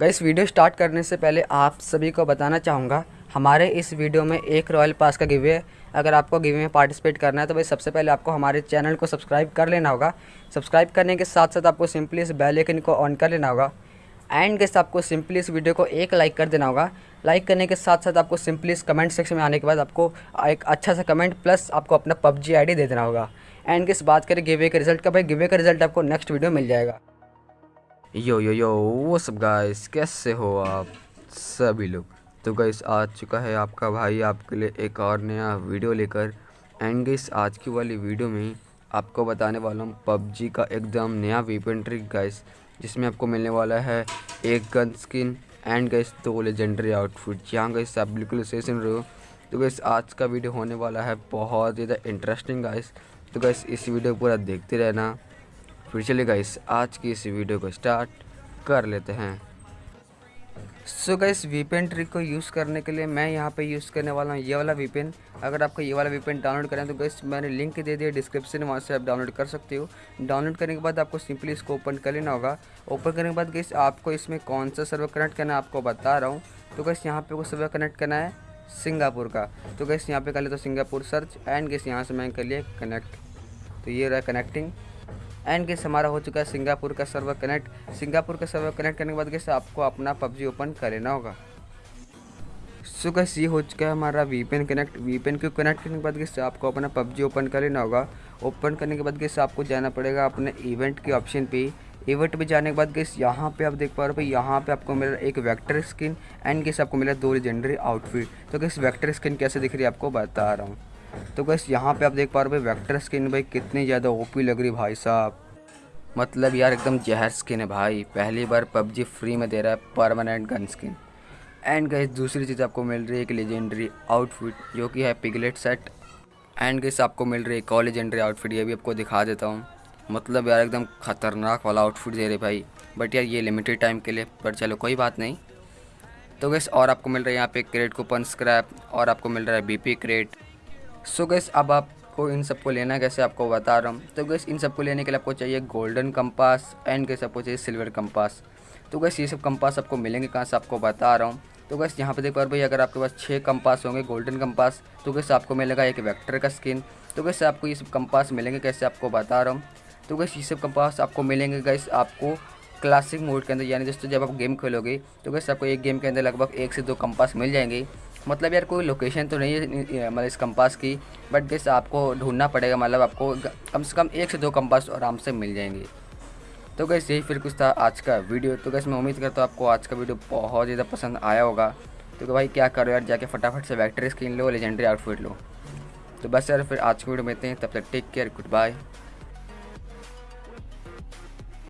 Gas, video start करने से पहले आप सभी को बताना चाहूँगा, हमारे इस वीडियो में एक रॉयल पास का गिवे है। अगर आपको गिवे में पार्टिसिपेट करना है तो भाई सबसे पहले आपको हमारे चैनल को सब्सक्राइब कर लेना होगा। सब्सक्राइब करने के साथ साथ आपको सिंपली इस बेल आइकन को ऑन कर लेना होगा। एंड गेस आपको सिंपली इस वीडियो को एक लाइक कर देना होगा। लाइक करने के साथ साथ आपको सिंपली इस कमेंट सेक्शन में आने के बाद आपको एक अच्छा सा कमेंट प्लस आपको अपना पबजी आईडी दे देना होगा। एंड किस बात करें गिवे के रिज़ल्ट का, भाई गिवे का रिज़ल्ट आपको नेक्स्ट वीडियो मिल जाएगा। यो यो यो वो सब गाइस कैसे हो आप सभी लोग? तो गाइस आ चुका है आपका भाई आपके लिए एक और नया वीडियो लेकर। एंड गाइस आज की वाली वीडियो में आपको बताने वाला हूँ पबजी का एकदम नया वेपन ट्रिक गाइस जिसमें आपको मिलने वाला है एक गन स्किन एंड गाइस दो लेजेंडरी आउटफिट यहाँ गाइस आप बिल्कुल सही सुन रहे हो। तो गाइस आज का वीडियो होने वाला है बहुत ज़्यादा इंटरेस्टिंग गाइस तो गाइस इस वीडियो को पूरा देखते रहना। फिर चलिए गाइस आज की इस वीडियो को स्टार्ट कर लेते हैं। सो गाइस वीपेन ट्रिक को यूज़ करने के लिए मैं यहाँ पे यूज़ करने वाला हूँ ये वाला वीपेन अगर आपको ये वाला वीपेन डाउनलोड करें तो गाइस मैंने लिंक दे दिया डिस्क्रिप्शन में, वहाँ से आप डाउनलोड कर सकते हो। डाउनलोड करने के बाद आपको सिंपली इसको ओपन कर लेना होगा। ओपन करने के बाद गाइस आपको इसमें कौन सा सर्वर कनेक्ट करना है, आपको बता रहा हूँ। तो गैस यहाँ पे वो सर्वर कनेक्ट करना है सिंगापुर का। तो गैस यहाँ पे कर ले तो सिंगापुर सर्च एंड गैस यहाँ से मैं कर लिया कनेक्ट तो ये रहा कनेक्टिंग एंड गेस हमारा हो चुका है सिंगापुर का सर्वर कनेक्ट। सिंगापुर का सर्वर कनेक्ट करने के बाद गेस आपको अपना पबजी ओपन कर लेना होगा। सो गैस ये हो चुका है हमारा वीपेन कनेक्ट। वीपेन को कनेक्ट करने के बाद गेस आपको अपना पबजी ओपन कर लेना होगा। ओपन करने के बाद गेस आपको जाना पड़ेगा अपने इवेंट के ऑप्शन पे। इवेंट पे जाने के बाद गेस यहाँ पे आप देख पा रहे हो यहाँ पे आपको मिला एक वेक्टर स्किन एंड गेस आपको मिला दो लेजेंडरी आउटफिट तो गेस वेक्टर स्किन कैसे दिख रही है आपको बता रहा हूँ। तो बस यहाँ पे आप देख पा रहे हो वैक्टर स्किन भाई, कितनी ज़्यादा ओपी लग रही भाई साहब। मतलब यार, एकदम जहर स्किन है भाई। पहली बार पबजी फ्री में दे रहा है permanent gun skin and guys दूसरी चीज़ आपको मिल रही है एक लेजेंडरी आउटफिट जो कि है पिगलेट सेट एंड गैस आपको मिल रही है एक और लेजेंडरी आउटफिट ये भी आपको दिखा देता हूँ। मतलब यार, एकदम ख़तरनाक वाला आउटफिट दे रहे भाई। बट यार, ये लिमिटेड टाइम के लिए, पर चलो, कोई बात नहीं। तो गैस और आपको मिल रहा है यहाँ पे क्रेट कूपन स्क्रैप और आपको मिल रहा है बीपी क्रेट सो गैस अब आपको इन सबको लेना कैसे आपको बता रहा हूँ। तो गैस इन सबको लेने के लिए आपको चाहिए गोल्डन कंपास एंड गैस आपको चाहिए सिल्वर कंपास तो गैस ये सब कंपास आपको मिलेंगे कहाँ से आपको बता रहा हूँ। तो गैस यहाँ पे देखो भाई अगर आपके पास छः कंपास होंगे गोल्डन कंपास तो गैस आपको मिलेगा एक वेक्टर का स्किन तो गैस आपको ये सब कंपास मिलेंगे, कैसे आपको बता रहा हूँ। तो गैस ये सब कंपास आपको मिलेंगे गैस आपको क्लासिक मोड के अंदर, यानी दोस्तों जब आप गेम खेलोगे तो गैस आपको एक गेम के अंदर लगभग एक से दो कंपास मिल जाएँगे। मतलब यार कोई लोकेशन तो नहीं है मतलब इस कंपास की बट गेस आपको ढूंढना पड़ेगा मतलब आपको कम से कम एक से दो कंपास आराम से मिल जाएँगे। तो गैस यही फिर कुछ था आज का वीडियो तो गैस मैं उम्मीद करता हूँ आपको आज का वीडियो बहुत ज़्यादा पसंद आया होगा। तो भाई, क्या करो यार, जाके फटाफट से वैक्ट्री स्क्रीन लो लेजेंडरी आउटफिट लो। तो बस यार, फिर आज की वीडियो में इतने तब तक टेक केयर गुड बाय